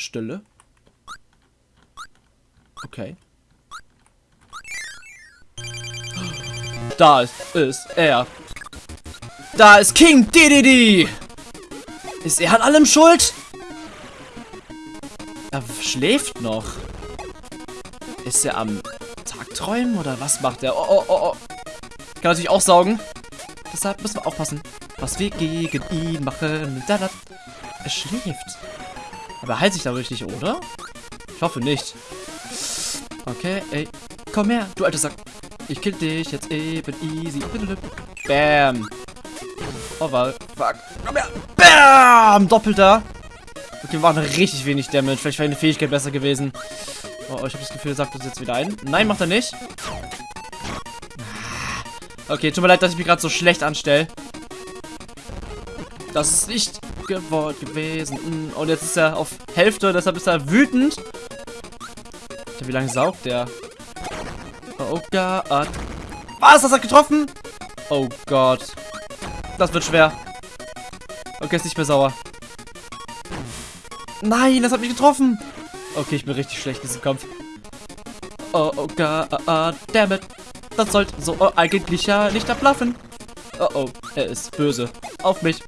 Stille. Okay. Da ist, ist er. Da ist King Dedede. Ist er an allem schuld? Er schläft noch. Ist er am Tagträumen oder was macht er? Oh, oh, oh, oh. Kann natürlich auch saugen. Deshalb müssen wir aufpassen, was wir gegen ihn machen. Er schläft. Aber er heilt sich dadurch nicht, oder? Ich hoffe nicht. Okay, ey. Komm her, du alter Sack. Ich kill dich jetzt eben easy. Bam. Oh, war. Fuck. Komm her. Bam! Doppelter. Okay, wir machen richtig wenig Damage. Vielleicht wäre eine Fähigkeit besser gewesen. Oh, ich habe das Gefühl, er sagt uns jetzt wieder ein. Nein, macht er nicht. Okay, tut mir leid, dass ich mich gerade so schlecht anstelle. Das ist nicht gewollt gewesen. Und jetzt ist er auf Hälfte, deshalb ist er wütend. Wie lange saugt der? Oh Gott. Was? Das hat getroffen? Oh Gott. Das wird schwer. Okay, ist nicht mehr sauer. Nein, das hat mich getroffen. Okay, ich bin richtig schlecht in diesem Kampf. Oh, oh Gott, damn. Das sollte so oh, eigentlich ja nicht abblaffen. Oh oh, er ist böse. Auf mich.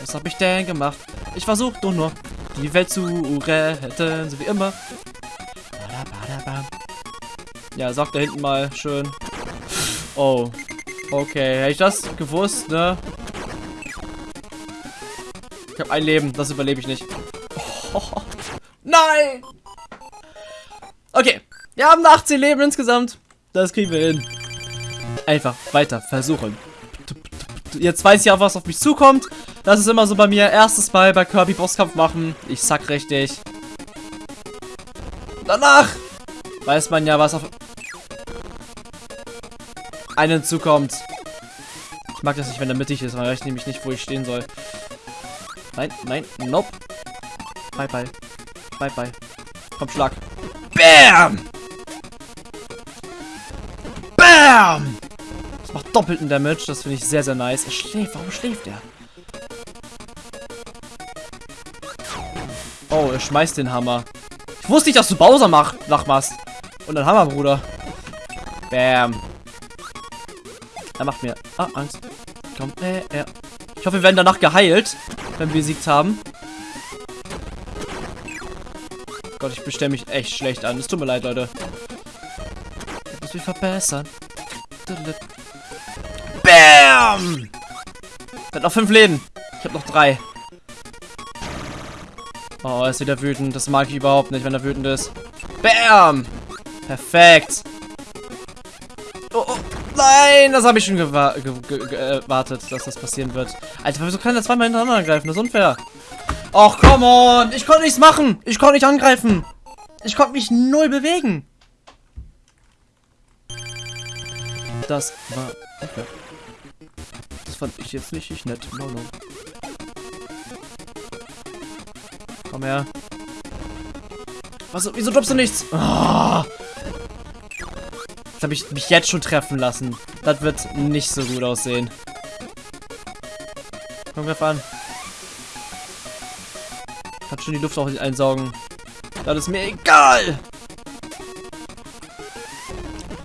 Was habe ich denn gemacht? Ich versuche doch nur, die Welt zu retten, so wie immer. Ja, sagt da hinten mal schön. Oh. Okay, hätte ich das gewusst, ne? Ich habe ein Leben, das überlebe ich nicht. Oh, nein! Okay, wir haben 18 Leben insgesamt. Das kriegen wir hin. Einfach weiter versuchen. Jetzt weiß ich auch, was auf mich zukommt. Das ist immer so bei mir. Erstes Mal bei Kirby Bosskampf machen. Ich sack richtig. Danach weiß man ja, was auf einen zukommt. Ich mag das nicht, wenn er mittig ist, weil ich nämlich nicht, wo ich stehen soll. Nein, nein, nope. Bye, bye. Bye, bye. Komm, Schlag. Bam! Bam! Das macht doppelten Damage. Das finde ich sehr, sehr nice. Er schläft. Warum schläft er? Oh, er schmeißt den Hammer. Ich wusste nicht, dass du Bowser mach nachmachst. Und ein Hammer, Bruder. Bam. Er macht mir ah, Angst. Komm, äh, äh. Ich hoffe, wir werden danach geheilt, wenn wir besiegt haben. Gott, ich bestelle mich echt schlecht an. Es tut mir leid, Leute. Ich muss mich verbessern. Bam! Er hat noch fünf Leben. Ich habe noch drei. Oh, er ist wieder wütend. Das mag ich überhaupt nicht, wenn er wütend ist. Bam! Perfekt. Oh, oh. Nein, das habe ich schon gewartet, dass das passieren wird. Alter, wieso kann er zweimal hintereinander angreifen? Das ist unfair. Och, come on. Ich konnte nichts machen. Ich konnte nicht angreifen. Ich konnte mich null bewegen. Das war okay. Das fand ich jetzt nicht, nicht nett. No, no. Komm her. Was, wieso droppst du nichts? Oh. Jetzt habe ich mich jetzt schon treffen lassen. Das wird nicht so gut aussehen. Komm, greif an. Kann schon die Luft auch nicht einsaugen. Das ist mir egal.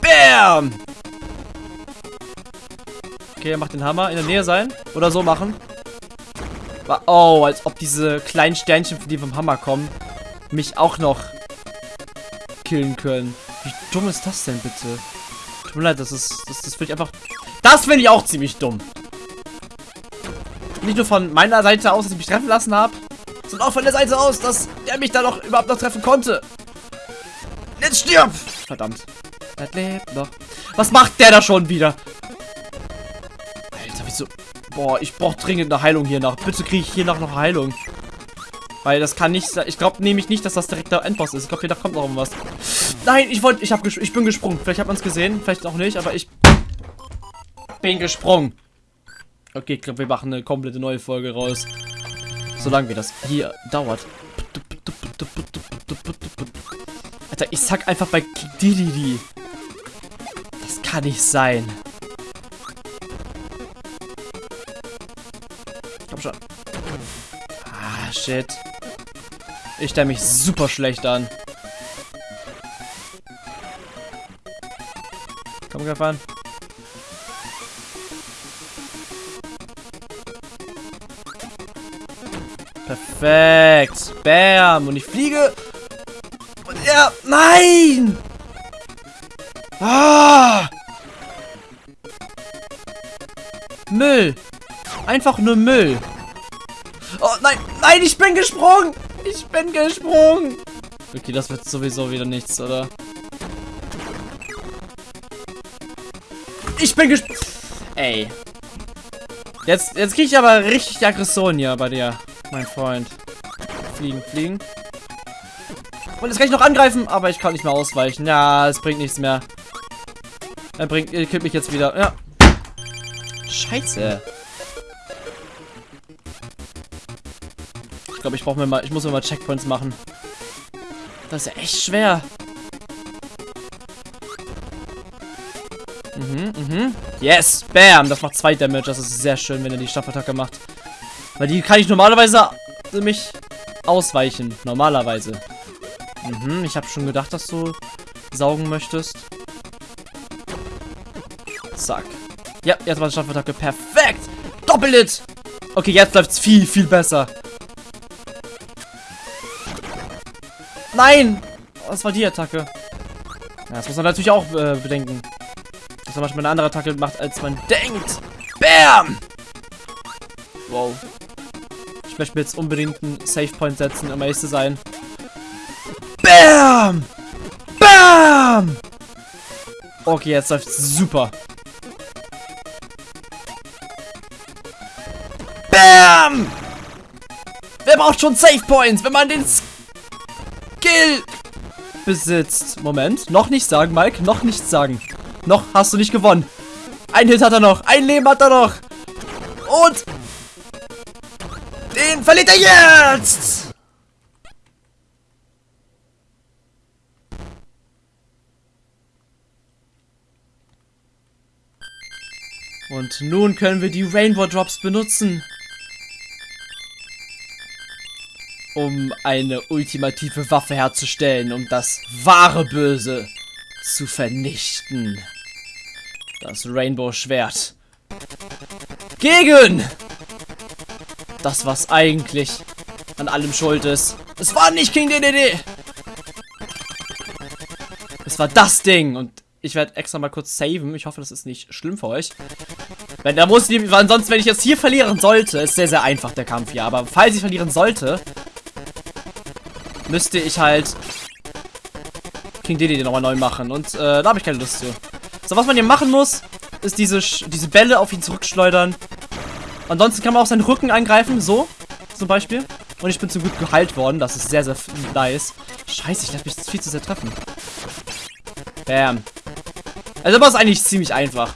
Bam! Okay, er macht den Hammer in der Nähe sein. Oder so machen. Oh, als ob diese kleinen Sternchen, die vom Hammer kommen, mich auch noch killen können. Wie dumm ist das denn bitte? Tut mir leid, das ist. Das, das finde ich einfach. Das finde ich auch ziemlich dumm. Nicht nur von meiner Seite aus, dass ich mich treffen lassen habe, sondern auch von der Seite aus, dass der mich da noch überhaupt noch treffen konnte. Jetzt stirb! Verdammt. Er lebt noch. Was macht der da schon wieder? Boah, ich brauche dringend eine Heilung hier nach. Bitte kriege ich hier noch eine Heilung. Weil das kann nicht sein. Ich glaube nämlich nicht, dass das direkt der Endboss ist. Ich glaube, hier kommt noch irgendwas. Nein, ich wollte, ich ich bin gesprungen. Vielleicht hat man es gesehen, vielleicht auch nicht, aber ich bin gesprungen. Okay, ich glaube, wir machen eine komplette neue Folge raus. Solange wie das hier dauert. Alter, ich sag einfach bei Dididi. Das kann nicht sein. Shit. Ich stelle mich super schlecht an. Komm, greif an. Perfekt. Bam. Und ich fliege. Und er... Nein! Ah! Müll. Einfach nur Müll. Oh, nein. Nein, ich bin gesprungen. Ich bin gesprungen. Okay, das wird sowieso wieder nichts, oder? Ich bin gesprungen. Ey. Jetzt, jetzt kriege ich aber richtig die Aggression hier bei dir, mein Freund. Fliegen, fliegen. Und jetzt kann ich noch angreifen, aber ich kann nicht mehr ausweichen. Ja, es bringt nichts mehr. Er bringt, er killt mich jetzt wieder. Ja. Scheiße. Ich glaube, ich brauche mir mal, ich muss mir mal Checkpoints machen. Das ist ja echt schwer. Mhm, mhm. Yes, bam. Das macht zwei Damage. Das ist sehr schön, wenn er die Staffattacke macht. Weil die kann ich normalerweise mich ausweichen. Normalerweise. Mhm, ich habe schon gedacht, dass du saugen möchtest. Zack. Ja, jetzt war die Staffattacke. Perfekt. Doppelt. Okay, jetzt läuft es viel, viel besser. Nein! Was war die Attacke? Ja, das muss man natürlich auch äh, bedenken dass er manchmal eine andere Attacke macht, als man denkt. Bam! Wow. Ich möchte mir jetzt unbedingt einen Safe Point setzen, um ehrlich zu sein. Bam! Bam! Okay, jetzt läuft super. Bam! Wer braucht schon Safe Points, wenn man den Skill besitzt? Moment, noch nicht sagen, Mike, noch nicht sagen. Noch hast du nicht gewonnen. Ein Hit hat er noch. Ein Leben hat er noch. Und den verliert er jetzt. Und nun können wir die Rainbow Drops benutzen. Um eine ultimative Waffe herzustellen, um das wahre Böse zu vernichten. Das Rainbow-Schwert. Gegen! Das, was eigentlich an allem schuld ist. Es war nicht King DDD! Es war das Ding. Und ich werde extra mal kurz saven. Ich hoffe, das ist nicht schlimm für euch. Wenn da muss die, ansonsten, wenn ich jetzt hier verlieren sollte, ist sehr, sehr einfach der Kampf hier. Aber falls ich verlieren sollte, müsste ich halt King Dedede nochmal neu machen. Und äh, da habe ich keine Lust zu. So, was man hier machen muss, ist diese, diese Bälle auf ihn zurückschleudern. Ansonsten kann man auch seinen Rücken angreifen, so zum Beispiel. Und ich bin zum Glück geheilt worden. Das ist sehr, sehr nice. Scheiße, ich lasse mich viel zu sehr treffen. Bam. Also, aber ist eigentlich ziemlich einfach.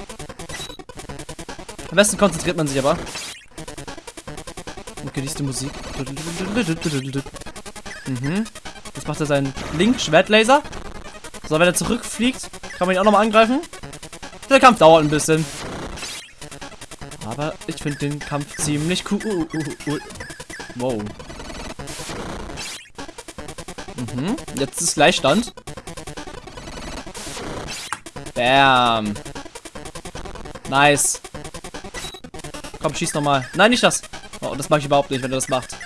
Am besten konzentriert man sich aber. Und genießt die Musik. Mhm. Jetzt macht er seinen Link-Schwertlaser. So, wenn er zurückfliegt, kann man ihn auch nochmal angreifen. Der Kampf dauert ein bisschen. Aber ich finde den Kampf ziemlich cool. Uh, uh, uh. Wow. Mhm. Jetzt ist Gleichstand. Bam. Nice. Komm, schieß nochmal. Nein, nicht das. Oh, das mag ich überhaupt nicht, wenn er das macht.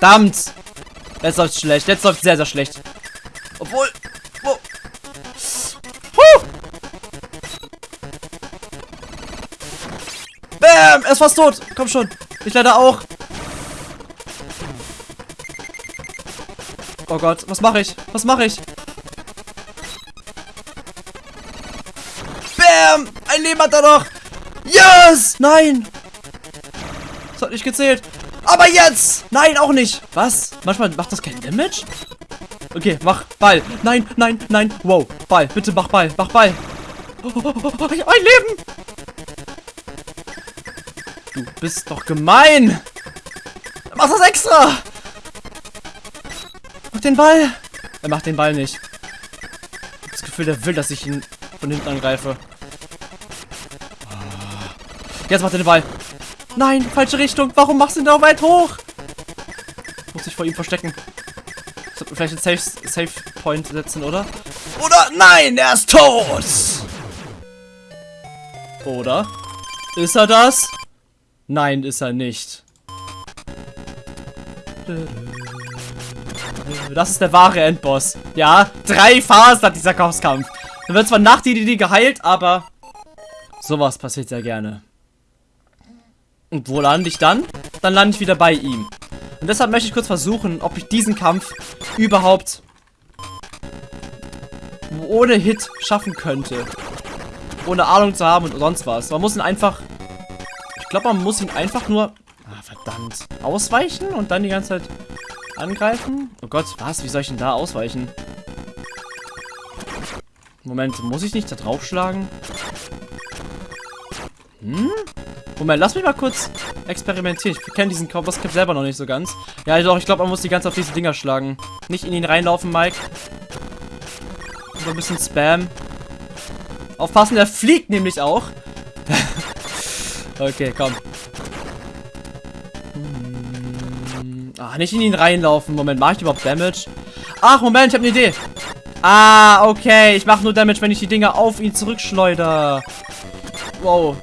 Verdammt. Jetzt läuft schlecht. Jetzt läuft sehr, sehr schlecht. Obwohl. Wo? Huh! Bam! Er ist fast tot. Komm schon. Ich leider auch. Oh Gott, was mache ich? Was mache ich? Bam! Ein Leben hat er noch. Yes! Nein! Das hat nicht gezählt. Aber jetzt! Nein, auch nicht. Was? Manchmal macht das kein Damage? Okay, mach Ball. Nein, nein, nein. Wow, Ball. Bitte mach Ball. Mach Ball. Oh, oh, oh, ein Leben. Du bist doch gemein. Mach das extra. Mach den Ball. Er macht den Ball nicht. Ich hab das Gefühl, der will, dass ich ihn von hinten angreife. Jetzt macht er den Ball. Nein, falsche Richtung. Warum machst du ihn da weit hoch? Muss ich vor ihm verstecken. Vielleicht einen Safe, Safe Point setzen, oder? Oder nein, er ist tot! Oder? Ist er das? Nein, ist er nicht. Das ist der wahre Endboss. Ja, drei Phasen hat dieser Bosskampf. Dann wird zwar nach die, die geheilt, aber sowas passiert sehr gerne. Und wo lande ich dann? Dann lande ich wieder bei ihm. Und deshalb möchte ich kurz versuchen, ob ich diesen Kampf überhaupt ohne Hit schaffen könnte. Ohne Ahnung zu haben und sonst was. Man muss ihn einfach... Ich glaube, man muss ihn einfach nur... Ah, verdammt. Ausweichen und dann die ganze Zeit angreifen? Oh Gott, was? Wie soll ich denn da ausweichen? Moment, muss ich nicht da draufschlagen? Hm? Moment, lass mich mal kurz experimentieren. Ich kenne diesen Bosscap selber noch nicht so ganz. Ja, doch, ich glaube, man muss die ganze auf diese Dinger schlagen. Nicht in ihn reinlaufen, Mike. So ein bisschen Spam. Aufpassen, der fliegt nämlich auch. okay, komm. Ah, nicht in ihn reinlaufen. Moment, mache ich überhaupt Damage? Ach, Moment, ich habe eine Idee. Ah, okay. Ich mache nur Damage, wenn ich die Dinger auf ihn zurückschleuder. Wow.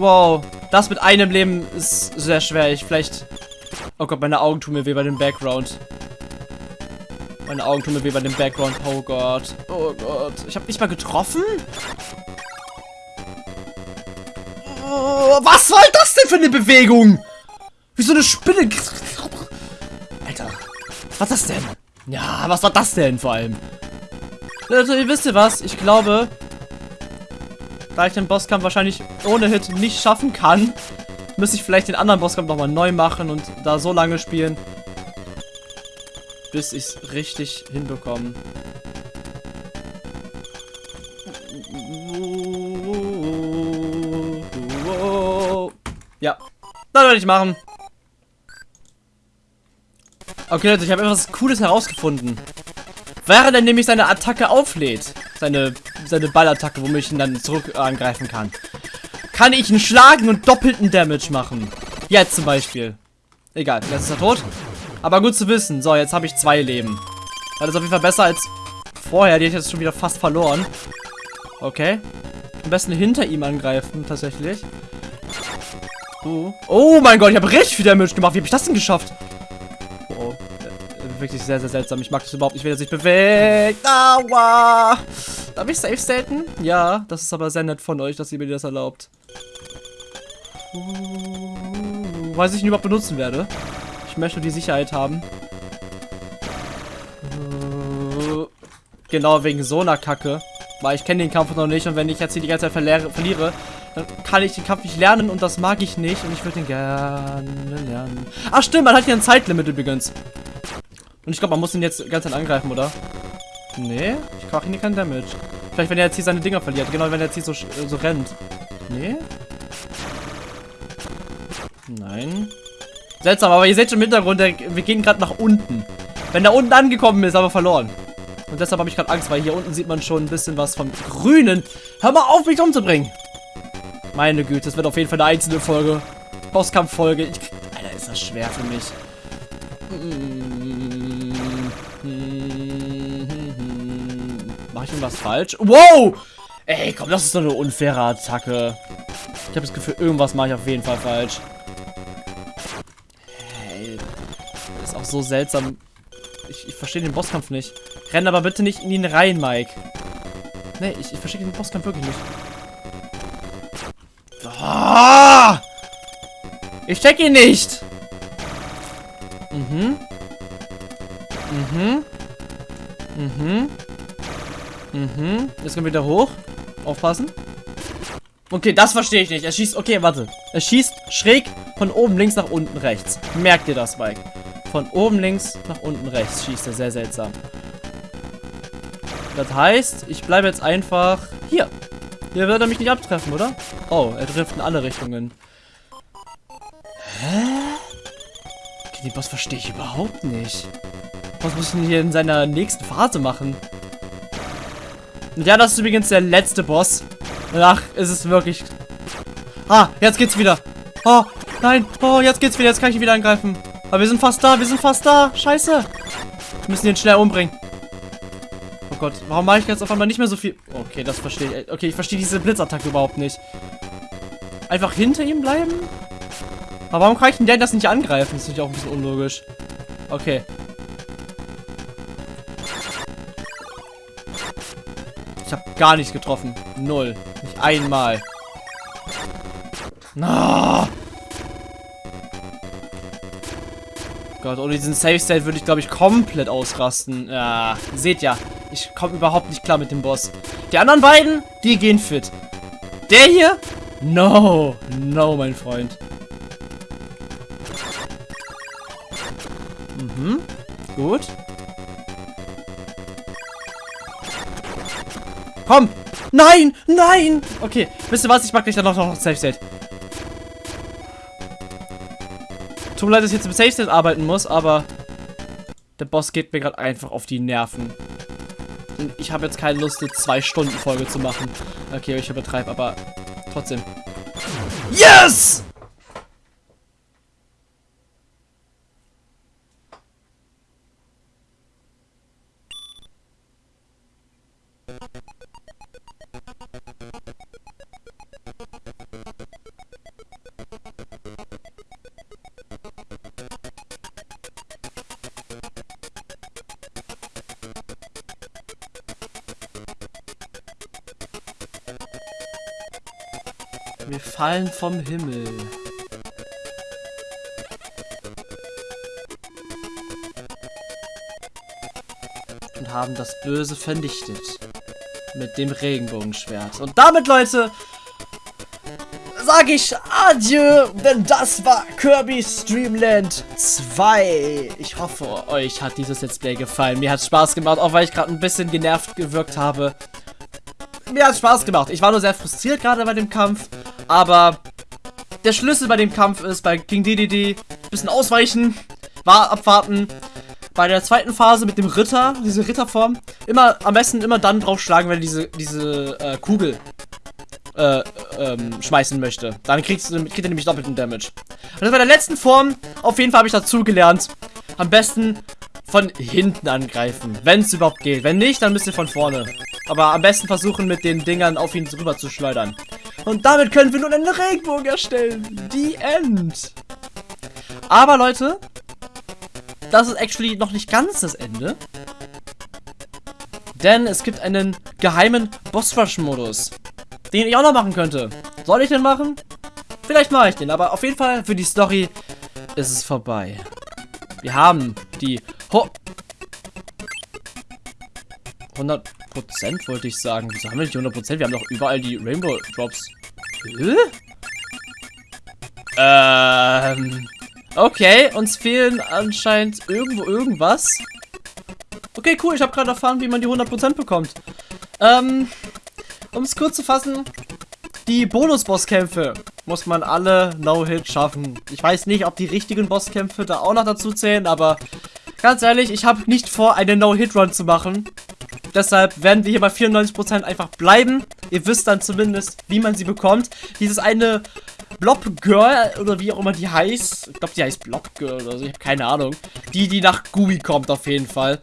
Wow. Das mit einem Leben ist sehr schwer. Ich vielleicht... Oh Gott, meine Augen tun mir weh bei dem Background. Meine Augen tun mir weh bei dem Background. Oh Gott. Oh Gott. Ich habe nicht mal getroffen? Oh, was soll das denn für eine Bewegung? Wie so eine Spinne. Was ist das denn? Ja, was war das denn vor allem? Also, ihr wisst ihr was? Ich glaube, da ich den Bosskampf wahrscheinlich ohne Hit nicht schaffen kann, müsste ich vielleicht den anderen Bosskampf nochmal neu machen und da so lange spielen, bis ich es richtig hinbekomme. Ja, das werde ich machen. Okay, Leute, ich habe etwas Cooles herausgefunden. Während er nämlich seine Attacke auflädt, seine, seine Ballattacke, womit ich ihn dann zurück angreifen kann, kann ich ihn schlagen und doppelten Damage machen. Jetzt zum Beispiel. Egal, jetzt ist er tot. Aber gut zu wissen. So, jetzt habe ich zwei Leben. Das ist auf jeden Fall besser als vorher. Die hätte ich jetzt schon wieder fast verloren. Okay. Am besten hinter ihm angreifen, tatsächlich. Uh. Oh mein Gott, ich habe richtig viel Damage gemacht. Wie habe ich das denn geschafft? wirklich sehr, sehr seltsam. Ich mag das überhaupt nicht, wenn er sich bewegt. Aua! Darf ich safe staten? Ja, das ist aber sehr nett von euch, dass ihr mir das erlaubt. Uh, weiß ich ihn überhaupt benutzen werde. Ich möchte die Sicherheit haben. Uh, genau, wegen so einer Kacke. Weil ich kenne den Kampf noch nicht und wenn ich jetzt hier die ganze Zeit verliere, dann kann ich den Kampf nicht lernen und das mag ich nicht und ich würde den gerne lernen. Ach stimmt, man hat hier ein Zeitlimit übrigens. Und ich glaube, man muss ihn jetzt ganz angreifen, oder? Nee, ich mache hier keinen Damage. Vielleicht, wenn er jetzt hier seine Dinger verliert. Genau, wenn er jetzt hier so, so rennt. Nee? Nein. Seltsam, aber ihr seht schon im Hintergrund, der, wir gehen gerade nach unten. Wenn er unten angekommen ist, aber verloren. Und deshalb habe ich gerade Angst, weil hier unten sieht man schon ein bisschen was vom Grünen. Hör mal auf, mich umzubringen. Meine Güte, das wird auf jeden Fall eine einzelne Folge. Bosskampf-Folge. Alter, ist das schwer für mich. Mach ich irgendwas falsch? Wow! Ey, komm, das ist doch eine unfaire Attacke. Ich habe das Gefühl, irgendwas mache ich auf jeden Fall falsch. Hey, ist auch so seltsam. Ich, ich verstehe den Bosskampf nicht. Renn aber bitte nicht in ihn rein, Mike. Nee, ich, ich verstehe den Bosskampf wirklich nicht. Oh! Ich check ihn nicht! Mhm. Mhm. Mhm. Mhm. Jetzt kommen wir wieder hoch. Aufpassen. Okay, das verstehe ich nicht. Er schießt... Okay, warte. Er schießt schräg von oben links nach unten rechts. Merkt ihr das, Mike? Von oben links nach unten rechts schießt er sehr seltsam. Das heißt, ich bleibe jetzt einfach hier. Hier wird er mich nicht abtreffen, oder? Oh, er trifft in alle Richtungen. Hä? Okay, den Boss verstehe ich überhaupt nicht. Was muss ich denn hier in seiner nächsten Phase machen? Und ja, das ist übrigens der letzte Boss. Danach ist es wirklich... Ah, jetzt geht's wieder. Oh, nein. Oh, jetzt geht's wieder. Jetzt kann ich ihn wieder angreifen. Aber wir sind fast da, wir sind fast da. Scheiße. Wir müssen ihn schnell umbringen. Oh Gott, warum mache ich jetzt auf einmal nicht mehr so viel? Okay, das verstehe ich. Okay, ich verstehe diese Blitzattacke überhaupt nicht. Einfach hinter ihm bleiben? Aber warum kann ich denn das nicht angreifen? Das ist natürlich auch ein bisschen unlogisch. Okay. Gar nichts getroffen. Null. Nicht einmal. Na. Gott, ohne diesen Safe State würde ich, glaube ich, komplett ausrasten. Ja, seht ja, ich komme überhaupt nicht klar mit dem Boss. Die anderen beiden, die gehen fit. Der hier? No, no, mein Freund. Mhm, gut. Komm! Nein! Nein! Okay, wisst ihr was? Ich mag gleich dann noch, noch Safe State. Tut mir leid, dass ich jetzt im Safe State arbeiten muss, aber der Boss geht mir gerade einfach auf die Nerven. Und ich habe jetzt keine Lust, eine 2-Stunden-Folge zu machen. Okay, ich übertreibe, aber trotzdem. Yes! Wir fallen vom Himmel. Und haben das Böse vernichtet. Mit dem Regenbogenschwert. Und damit, Leute, sage ich Adieu, denn das war Kirby's Dreamland 2. Ich hoffe, euch hat dieses Let's Play gefallen. Mir hat Spaß gemacht, auch weil ich gerade ein bisschen genervt gewirkt habe. Mir hat Spaß gemacht. Ich war nur sehr frustriert gerade bei dem Kampf. Aber der Schlüssel bei dem Kampf ist bei King DDD bisschen ausweichen, war abwarten. Bei der zweiten Phase mit dem Ritter, diese Ritterform, immer am besten immer dann draufschlagen, wenn er diese, diese äh, Kugel äh, ähm, schmeißen möchte. Dann kriegst kriegt er nämlich doppelten Damage. Und das bei der letzten Form, auf jeden Fall habe ich dazu gelernt, am besten von hinten angreifen, wenn es überhaupt geht. Wenn nicht, dann müsst ihr von vorne. Aber am besten versuchen, mit den Dingern auf ihn drüber zu schleudern. Und damit können wir nun einen Regenbogen erstellen. Die End. Aber Leute, das ist actually noch nicht ganz das Ende. Denn es gibt einen geheimen Boss-Rush-Modus, den ich auch noch machen könnte. Soll ich den machen? Vielleicht mache ich den, aber auf jeden Fall für die Story ist es vorbei. Wir haben die Ho 100 Prozent wollte ich sagen. Wieso haben wir nicht 100 Prozent? Wir haben doch überall die Rainbow Drops. Hä? Ähm. Okay, uns fehlen anscheinend irgendwo irgendwas. Okay, cool. Ich habe gerade erfahren, wie man die 100% bekommt. Ähm, um es kurz zu fassen, die Bonus-Bosskämpfe muss man alle No-Hit schaffen. Ich weiß nicht, ob die richtigen Bosskämpfe da auch noch dazu zählen, aber ganz ehrlich, ich habe nicht vor, eine No-Hit-Run zu machen. Deshalb werden wir hier bei 94% einfach bleiben. Ihr wisst dann zumindest, wie man sie bekommt. Dieses eine Blob Girl oder wie auch immer die heißt. Ich glaube, die heißt Blob Girl oder so. Ich habe keine Ahnung. Die, die nach Gooey kommt auf jeden Fall.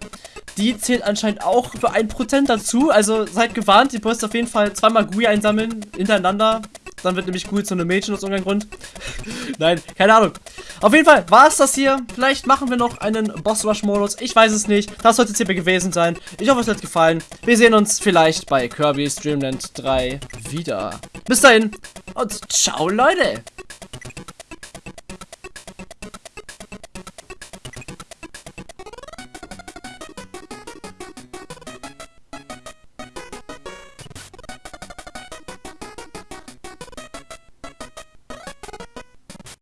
Die zählt anscheinend auch für 1% dazu. Also seid gewarnt. Ihr müsst auf jeden Fall zweimal Gooey einsammeln hintereinander. Dann wird nämlich Gooey zu einem Mädchen aus irgendeinem Grund. Nein, keine Ahnung. Auf jeden Fall war es das hier. Vielleicht machen wir noch einen Boss Rush Modus. Ich weiß es nicht. Das sollte es hierbei gewesen sein. Ich hoffe, es hat gefallen. Wir sehen uns vielleicht bei Kirby's Dreamland 3 wieder. Bis dahin und ciao, Leute.